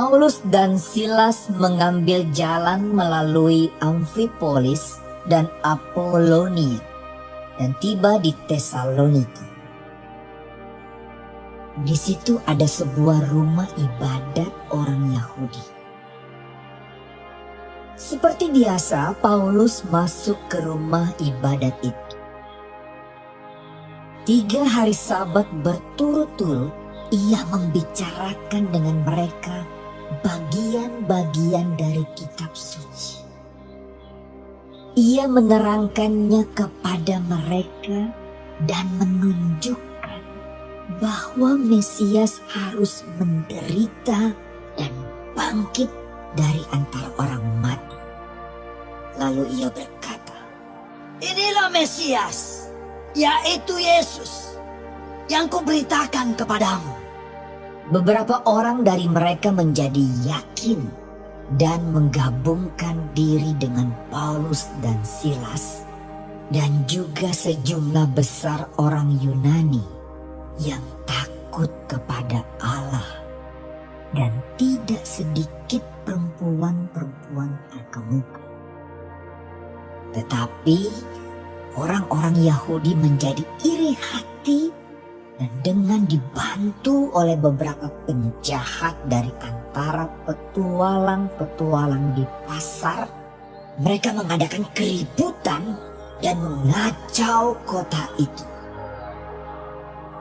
Paulus dan Silas mengambil jalan melalui Amphipolis dan Apolonia dan tiba di Tesalonika. Di situ ada sebuah rumah ibadat orang Yahudi. Seperti biasa, Paulus masuk ke rumah ibadat itu. Tiga hari sabat berturut-turut, ia membicarakan dengan mereka bagian-bagian dari kitab suci. Ia menerangkannya kepada mereka dan menunjukkan bahwa Mesias harus menderita dan bangkit dari antara orang mati. Lalu ia berkata, Inilah Mesias, yaitu Yesus, yang kuberitakan kepadamu. Beberapa orang dari mereka menjadi yakin dan menggabungkan diri dengan Paulus dan Silas dan juga sejumlah besar orang Yunani yang takut kepada Allah dan tidak sedikit perempuan-perempuan terkemuka. Tetapi orang-orang Yahudi menjadi iri hati dan dengan dibantu oleh beberapa penjahat dari antara petualang-petualang di pasar, mereka mengadakan keributan dan mengacau kota itu.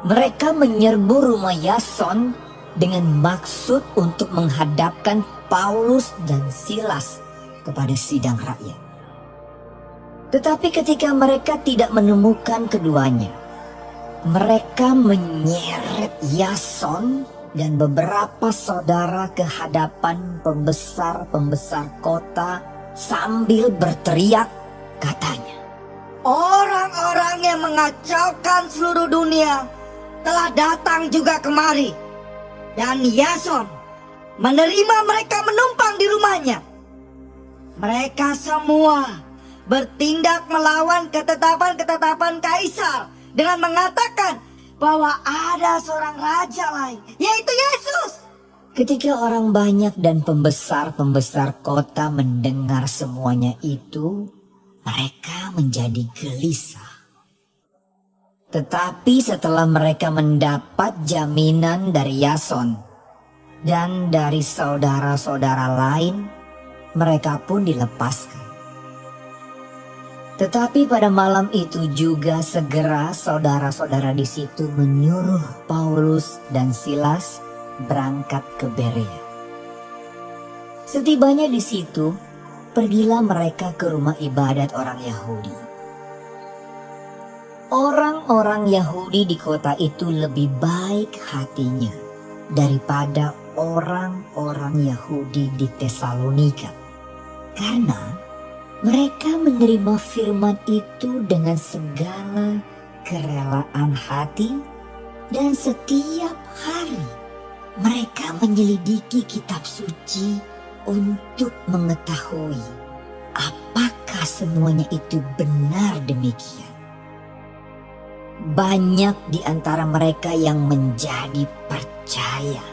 Mereka menyerbu rumah Yason dengan maksud untuk menghadapkan Paulus dan Silas kepada sidang rakyat. Tetapi ketika mereka tidak menemukan keduanya, mereka menyeret Yason dan beberapa saudara ke hadapan pembesar-pembesar kota sambil berteriak katanya. Orang-orang yang mengacaukan seluruh dunia telah datang juga kemari. Dan Yason menerima mereka menumpang di rumahnya. Mereka semua bertindak melawan ketetapan-ketetapan kaisar dengan mengatakan bahwa ada seorang raja lain, yaitu Yesus. Ketika orang banyak dan pembesar-pembesar kota mendengar semuanya itu, mereka menjadi gelisah. Tetapi setelah mereka mendapat jaminan dari Yason dan dari saudara-saudara lain, mereka pun dilepaskan. Tetapi pada malam itu juga segera saudara-saudara di situ menyuruh Paulus dan Silas berangkat ke Berea. Setibanya di situ, pergilah mereka ke rumah ibadat orang Yahudi. Orang-orang Yahudi di kota itu lebih baik hatinya daripada orang-orang Yahudi di Tesalonika. Karena mereka menerima firman itu dengan segala kerelaan hati dan setiap hari mereka menyelidiki kitab suci untuk mengetahui apakah semuanya itu benar demikian. Banyak di antara mereka yang menjadi percaya.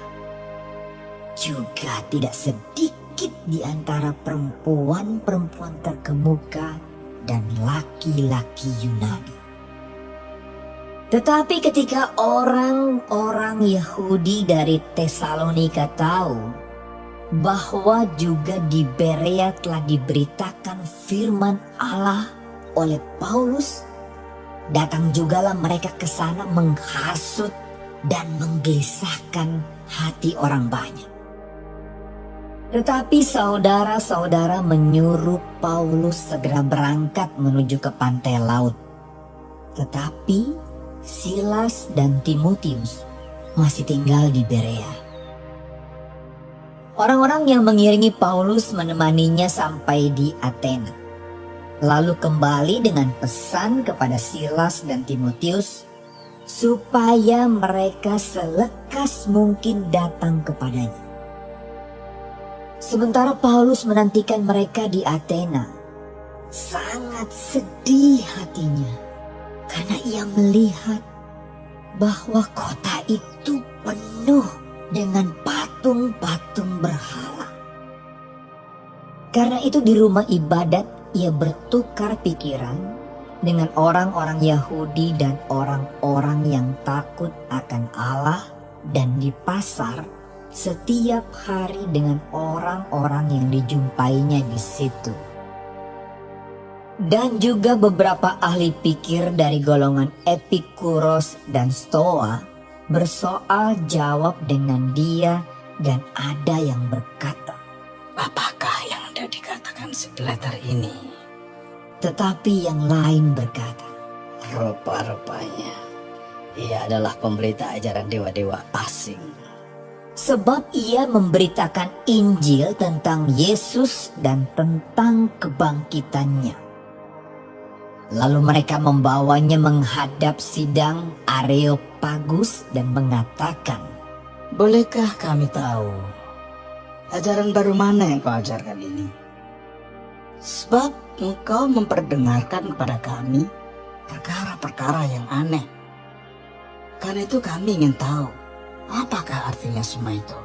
Juga tidak sedikit sedikit di antara perempuan-perempuan terkemuka dan laki-laki Yunani. Tetapi ketika orang-orang Yahudi dari Tesalonika tahu bahwa juga di Berea telah diberitakan firman Allah oleh Paulus, datang jugalah mereka ke sana menghasut dan menggelisahkan hati orang banyak. Tetapi saudara-saudara menyuruh Paulus segera berangkat menuju ke pantai laut. Tetapi Silas dan Timotius masih tinggal di Berea. Orang-orang yang mengiringi Paulus menemaninya sampai di Athena. Lalu kembali dengan pesan kepada Silas dan Timotius supaya mereka selekas mungkin datang kepadanya. Sementara Paulus menantikan mereka di Athena, sangat sedih hatinya. Karena ia melihat bahwa kota itu penuh dengan patung patung-patung berhala. Karena itu di rumah ibadat ia bertukar pikiran dengan orang-orang Yahudi dan orang-orang yang takut akan Allah dan di pasar setiap hari dengan orang-orang yang dijumpainya di situ. Dan juga beberapa ahli pikir dari golongan Epikuros dan Stoa bersoal jawab dengan dia dan ada yang berkata, Apakah yang hendak dikatakan si Plater ini? tetapi yang lain berkata, Rupa-rupanya ia adalah pemberita ajaran dewa-dewa asing. Sebab ia memberitakan Injil tentang Yesus dan tentang kebangkitannya. Lalu mereka membawanya menghadap sidang Areopagus dan mengatakan, Bolehkah kami tahu ajaran baru mana yang kau ajarkan ini? Sebab engkau memperdengarkan kepada kami perkara-perkara yang aneh. Karena itu kami ingin tahu apakah artinya semua itu.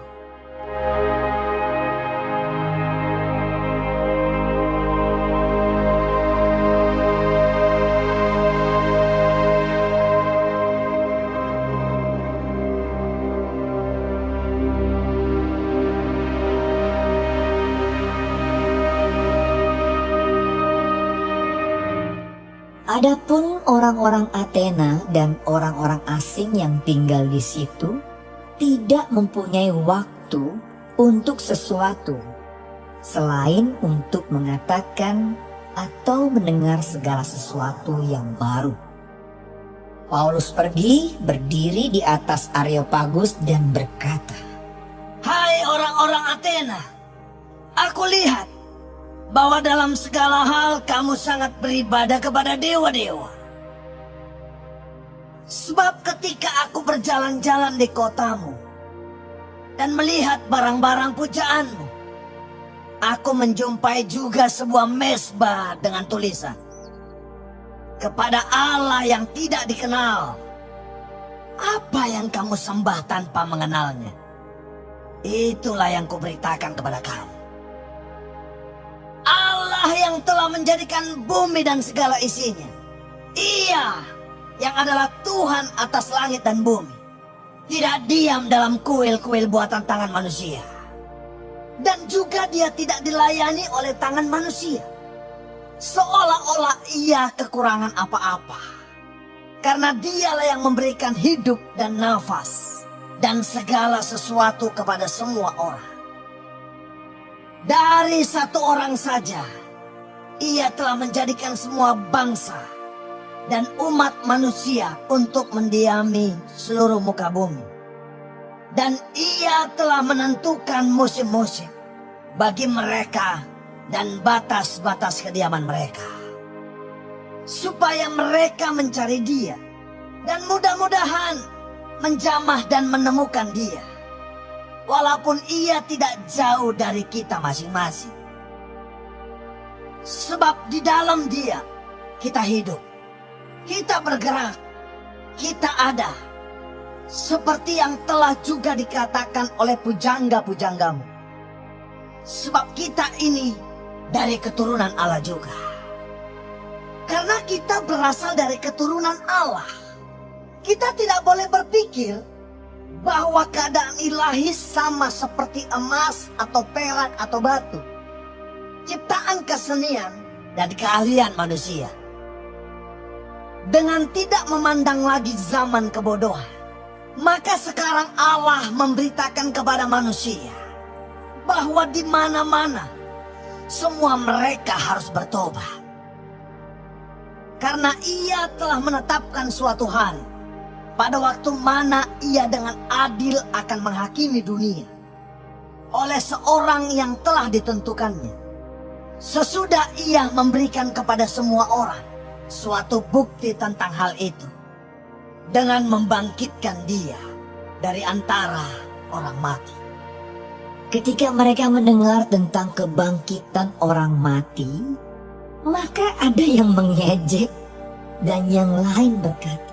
Adapun orang-orang Athena dan orang-orang asing yang tinggal di situ tidak mempunyai waktu untuk sesuatu selain untuk mengatakan atau mendengar segala sesuatu yang baru. Paulus pergi berdiri di atas Areopagus dan berkata, Hai orang-orang Athena, aku lihat bahwa dalam segala hal kamu sangat beribadah kepada dewa-dewa. Sebab ketika aku berjalan-jalan di kotamu dan melihat barang-barang pujaanmu, aku menjumpai juga sebuah mesbah dengan tulisan kepada Allah yang tidak dikenal. Apa yang kamu sembah tanpa mengenalnya? Itulah yang kuberitakan kepada kamu. Allah yang telah menjadikan bumi dan segala isinya. Ia yang adalah Tuhan atas langit dan bumi. Tidak diam dalam kuil-kuil buatan tangan manusia. Dan juga dia tidak dilayani oleh tangan manusia. Seolah-olah ia kekurangan apa-apa. Karena dialah yang memberikan hidup dan nafas. Dan segala sesuatu kepada semua orang. Dari satu orang saja, ia telah menjadikan semua bangsa dan umat manusia untuk mendiami seluruh muka bumi. Dan ia telah menentukan musim-musim bagi mereka dan batas-batas kediaman mereka. Supaya mereka mencari dia dan mudah-mudahan menjamah dan menemukan dia walaupun ia tidak jauh dari kita masing-masing. Sebab di dalam dia kita hidup, kita bergerak, kita ada. Seperti yang telah juga dikatakan oleh pujangga-pujanggamu. Sebab kita ini dari keturunan Allah juga. Karena kita berasal dari keturunan Allah. Kita tidak boleh berpikir bahwa keadaan ilahi sama seperti emas atau perak atau batu. Ciptaan kesenian dan keahlian manusia. Dengan tidak memandang lagi zaman kebodohan, maka sekarang Allah memberitakan kepada manusia bahwa di mana-mana semua mereka harus bertobat. Karena ia telah menetapkan suatu hari pada waktu mana ia dengan adil akan menghakimi dunia oleh seorang yang telah ditentukannya. Sesudah ia memberikan kepada semua orang suatu bukti tentang hal itu dengan membangkitkan dia dari antara orang mati. Ketika mereka mendengar tentang kebangkitan orang mati, maka ada yang mengejek dan yang lain berkata,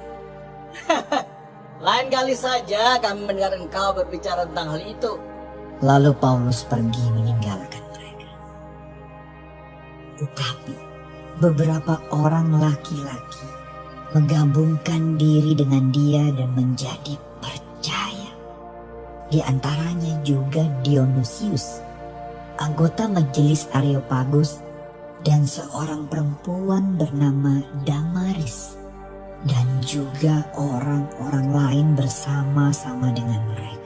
Lain kali saja kami mendengar engkau berbicara tentang hal itu. Lalu Paulus pergi meninggalkan mereka. Tetapi beberapa orang laki-laki menggabungkan diri dengan dia dan menjadi percaya. Di antaranya juga Dionysius, anggota majelis Areopagus dan seorang perempuan bernama Damaris dan juga orang-orang lain bersama-sama dengan mereka.